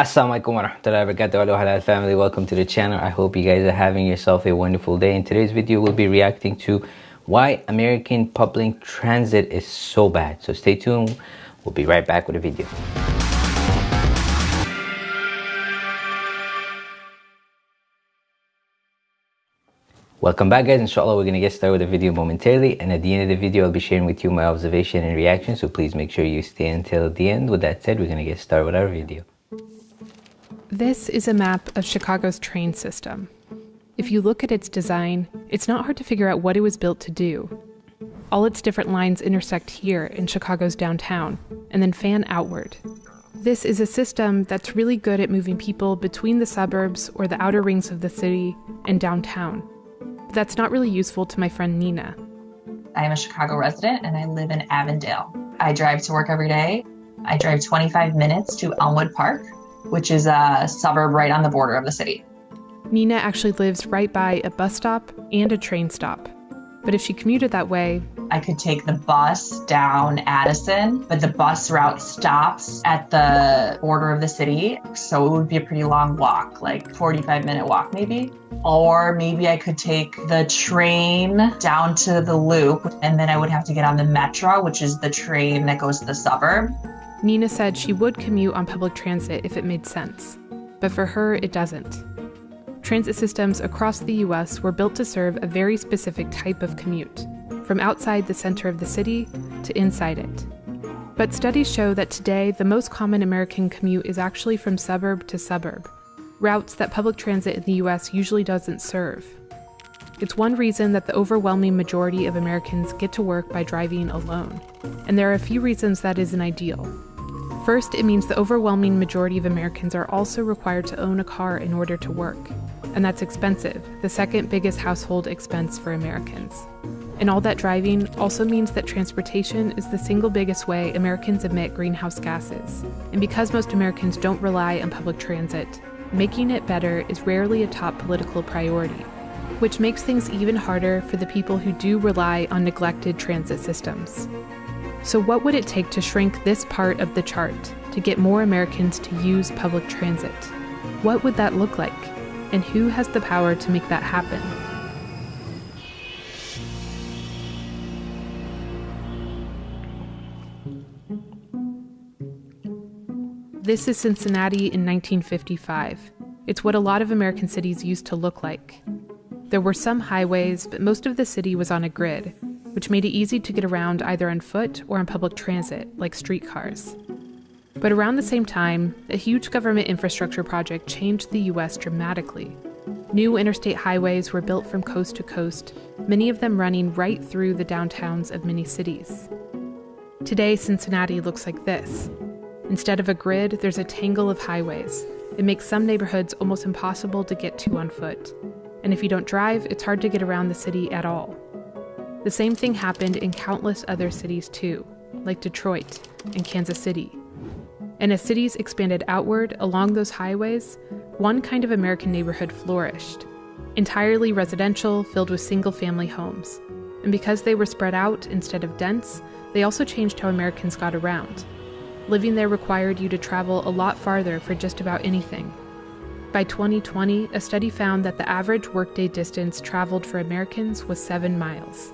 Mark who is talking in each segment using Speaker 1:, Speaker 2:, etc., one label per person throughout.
Speaker 1: Assalamualaikum warahmatullahi wabarakatuh. Hello halal family. Welcome to the channel. I hope you guys are having yourself a wonderful day. In today's video we'll be reacting to why American public transit is so bad. So stay tuned. We'll be right back with a video. Welcome back guys, inshallah we're going to get started with the video momentarily. And at the end of the video I'll be sharing with you my observation and reaction. So please make sure you stay until the end. With that said, we're to get started with our video.
Speaker 2: This is a map of Chicago's train system. If you look at its design, it's not hard to figure out what it was built to do. All its different lines intersect here in Chicago's downtown and then fan outward. This is a system that's really good at moving people between the suburbs or the outer rings of the city and downtown that's not really useful to my friend Nina.
Speaker 3: I am a Chicago resident and I live in Avondale. I drive to work every day. I drive 25 minutes to Elmwood Park, which is a suburb right on the border of the city.
Speaker 2: Nina actually lives right by a bus stop and a train stop. But if she commuted that way,
Speaker 3: I could take the bus down Addison, but the bus route stops at the border of the city. So it would be a pretty long walk, like 45 minute walk maybe. Or maybe I could take the train down to the loop and then I would have to get on the Metra, which is the train that goes to the suburb.
Speaker 2: Nina said she would commute on public transit if it made sense, but for her, it doesn't. Transit systems across the US were built to serve a very specific type of commute from outside the center of the city to inside it. But studies show that today the most common American commute is actually from suburb to suburb, routes that public transit in the US usually doesn't serve. It's one reason that the overwhelming majority of Americans get to work by driving alone, and there are a few reasons that isn't ideal. First, it means the overwhelming majority of Americans are also required to own a car in order to work, and that's expensive, the second biggest household expense for Americans. And all that driving also means that transportation is the single biggest way Americans emit greenhouse gases. And because most Americans don't rely on public transit, making it better is rarely a top political priority, which makes things even harder for the people who do rely on neglected transit systems. So, what would it take to shrink this part of the chart to get more Americans to use public transit? What would that look like? And who has the power to make that happen? This is Cincinnati in 1955. It's what a lot of American cities used to look like. There were some highways, but most of the city was on a grid, which made it easy to get around either on foot or on public transit, like streetcars. But around the same time, a huge government infrastructure project changed the US dramatically. New interstate highways were built from coast to coast, many of them running right through the downtowns of many cities. Today, Cincinnati looks like this Instead of a grid, there's a tangle of highways. It makes some neighborhoods almost impossible to get to on foot. And if you don't drive, it's hard to get around the city at all. The same thing happened in countless other cities too, like Detroit and Kansas City. And as cities expanded outward along those highways, one kind of American neighborhood flourished entirely residential, filled with single family homes. And because they were spread out instead of dense, they also changed how Americans got around. Living there required you to travel a lot farther for just about anything. By 2020, a study found that the average workday distance traveled for Americans was seven miles.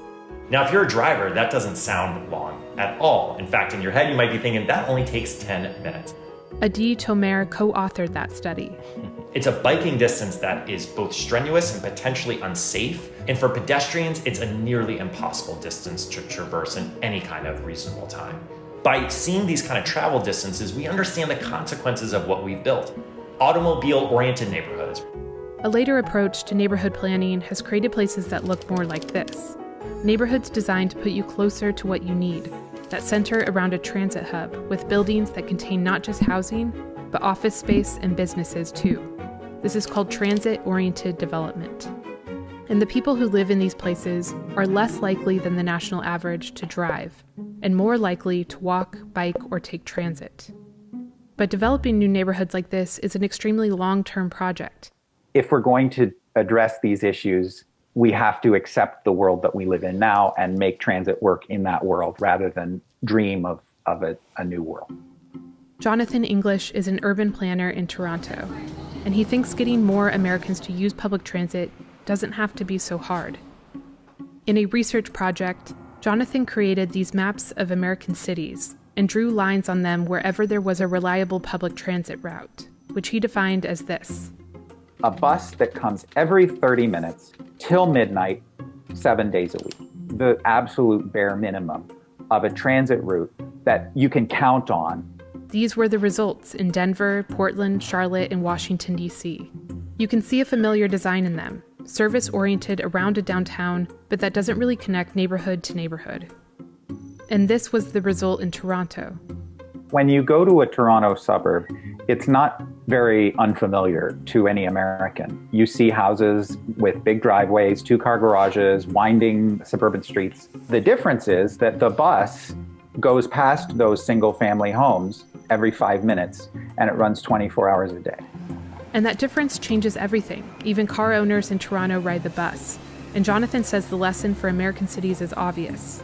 Speaker 4: Now, if you're a driver, that doesn't sound long at all. In fact, in your head, you might be thinking that only takes 10 minutes.
Speaker 2: Adie Tomer co authored that study.
Speaker 4: It's a biking distance that is both strenuous and potentially unsafe. And for pedestrians, it's a nearly impossible distance to traverse in any kind of reasonable time. By seeing these kind of travel distances, we understand the consequences of what we've built automobile oriented neighborhoods.
Speaker 2: A later approach to neighborhood planning has created places that look more like this neighborhoods designed to put you closer to what you need, that center around a transit hub with buildings that contain not just housing, but office space and businesses too. This is called transit oriented development. And the people who live in these places are less likely than the national average to drive, and more likely to walk, bike, or take transit. But developing new neighborhoods like this is an extremely long term project.
Speaker 5: If we're going to address these issues, we have to accept the world that we live in now and make transit work in that world rather than dream of, of a, a new world.
Speaker 2: Jonathan English is an urban planner in Toronto, and he thinks getting more Americans to use public transit doesn't have to be so hard. In a research project, Jonathan created these maps of American cities and drew lines on them wherever there was a reliable public transit route, which he defined as this
Speaker 5: a bus that comes every 30 minutes till midnight, seven days a week. The absolute bare minimum of a transit route that you can count on
Speaker 2: these were the results in Denver, Portland, Charlotte, and Washington, D.C. You can see a familiar design in them service oriented around a downtown, but that doesn't really connect neighborhood to neighborhood. And this was the result in Toronto.
Speaker 5: When you go to a Toronto suburb, it's not very unfamiliar to any American. You see houses with big driveways, two car garages, winding suburban streets. The difference is that the bus goes past those single family homes every five minutes and it runs 24 hours a day.
Speaker 2: And that difference changes everything. Even car owners in Toronto ride the bus. And Jonathan says the lesson for American cities is obvious.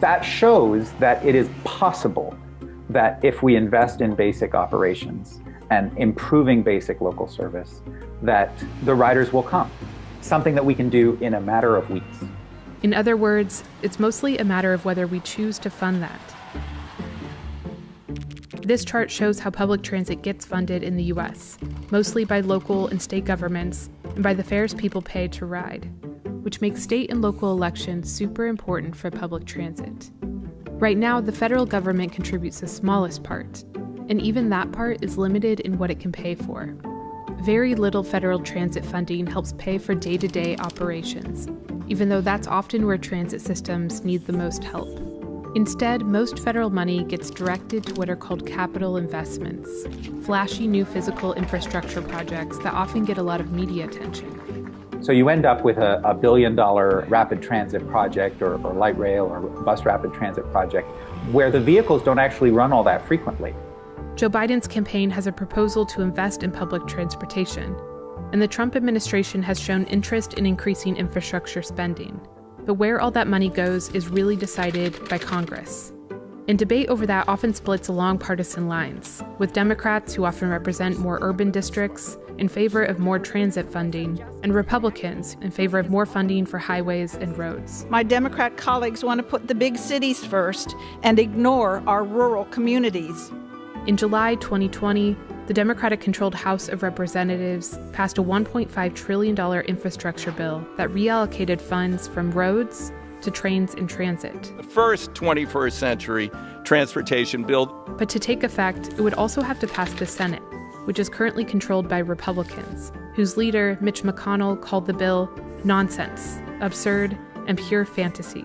Speaker 5: That shows that it is possible that if we invest in basic operations and improving basic local service, that the riders will come. Something that we can do in a matter of weeks.
Speaker 2: In other words, it's mostly a matter of whether we choose to fund that. This chart shows how public transit gets funded in the US, mostly by local and state governments and by the fares people pay to ride, which makes state and local elections super important for public transit. Right now, the federal government contributes the smallest part, and even that part is limited in what it can pay for. Very little federal transit funding helps pay for day to day operations, even though that's often where transit systems need the most help. Instead, most federal money gets directed to what are called capital investments, flashy new physical infrastructure projects that often get a lot of media attention.
Speaker 5: So you end up with a, a billion dollar rapid transit project or, or light rail or bus rapid transit project where the vehicles don't actually run all that frequently.
Speaker 2: Joe Biden's campaign has a proposal to invest in public transportation, and the Trump administration has shown interest in increasing infrastructure spending. But where all that money goes is really decided by Congress. And debate over that often splits along partisan lines, with Democrats who often represent more urban districts in favor of more transit funding, and Republicans in favor of more funding for highways and roads.
Speaker 6: My Democrat colleagues want to put the big cities first and ignore our rural communities.
Speaker 2: In July 2020, the Democratic controlled House of Representatives passed a $1.5 trillion infrastructure bill that reallocated funds from roads to trains and transit.
Speaker 7: The first 21st century transportation bill.
Speaker 2: But to take effect, it would also have to pass the Senate, which is currently controlled by Republicans, whose leader, Mitch McConnell, called the bill nonsense, absurd, and pure fantasy.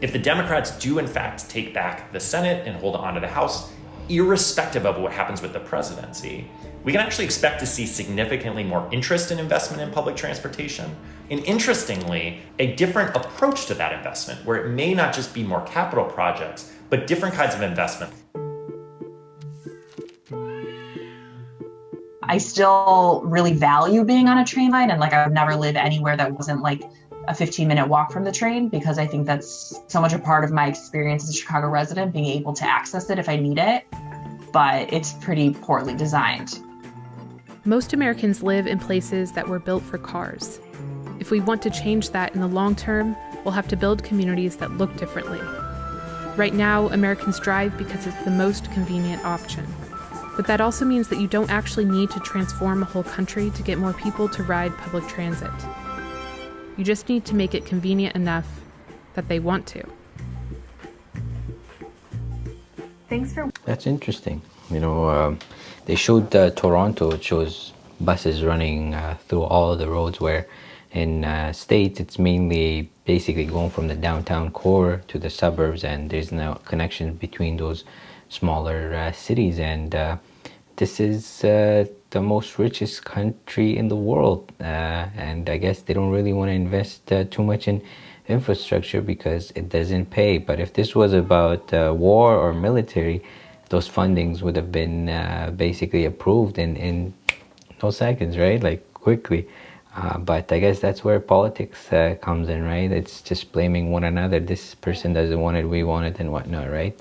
Speaker 4: If the Democrats do, in fact, take back the Senate and hold on to the House, irrespective of what happens with the presidency, we can actually expect to see significantly more interest in investment in public transportation. And interestingly, a different approach to that investment, where it may not just be more capital projects, but different kinds of investment.
Speaker 3: I still really value being on a train line, and like I would never live anywhere that wasn't like a 15 minute walk from the train because I think that's so much a part of my experience as a Chicago resident, being able to access it if I need it. But it's pretty poorly designed.
Speaker 2: Most Americans live in places that were built for cars. If we want to change that in the long term, we'll have to build communities that look differently. Right now, Americans drive because it's the most convenient option. But that also means that you don't actually need to transform a whole country to get more people to ride public transit. You just need to make it convenient enough that they want to.
Speaker 3: Thanks for.
Speaker 1: That's interesting. You know, um, they showed uh, Toronto. It shows buses running uh, through all the roads. Where in uh, states, it's mainly basically going from the downtown core to the suburbs, and there's no connection between those smaller uh, cities. And uh, this is uh, the most richest country in the world, uh, and I guess they don't really want to invest uh, too much in infrastructure because it doesn't pay. But if this was about uh, war or military, those fundings would have been uh, basically approved in in no seconds, right? Like quickly. Uh, but I guess that's where politics uh, comes in, right? It's just blaming one another. This person doesn't want it, we want it, and whatnot, right?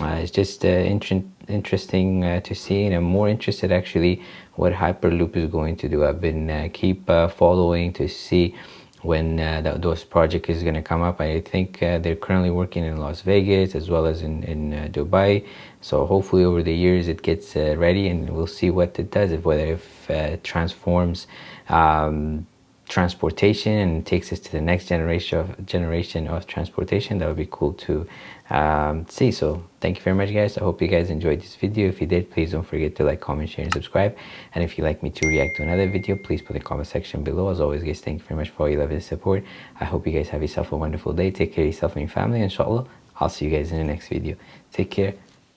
Speaker 1: Uh, it's just uh, inter- interesting uh, to see and i'm more interested actually what hyperloop is going to do. I've been uh, keep uh, following to see when uh, that, those project is going to come up. I think they're currently working in las vegas as well as in, in dubai. So hopefully over the years it gets ready and we'll see what it does if whether if it transforms um, transportation and takes us to the next generation of generation of transportation that would be cool to um, see. So thank you very much guys. I hope you guys enjoyed this video. If you did please don't forget to like comment share and subscribe. And if you'd like me to react to another video please put the comment section below. As always guys thank you very much for all your love and support. I hope you guys have yourself a wonderful day. Take care of yourself and your family. Inshallah i'll see you guys in the next video. Take care.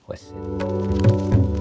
Speaker 1: Wassalam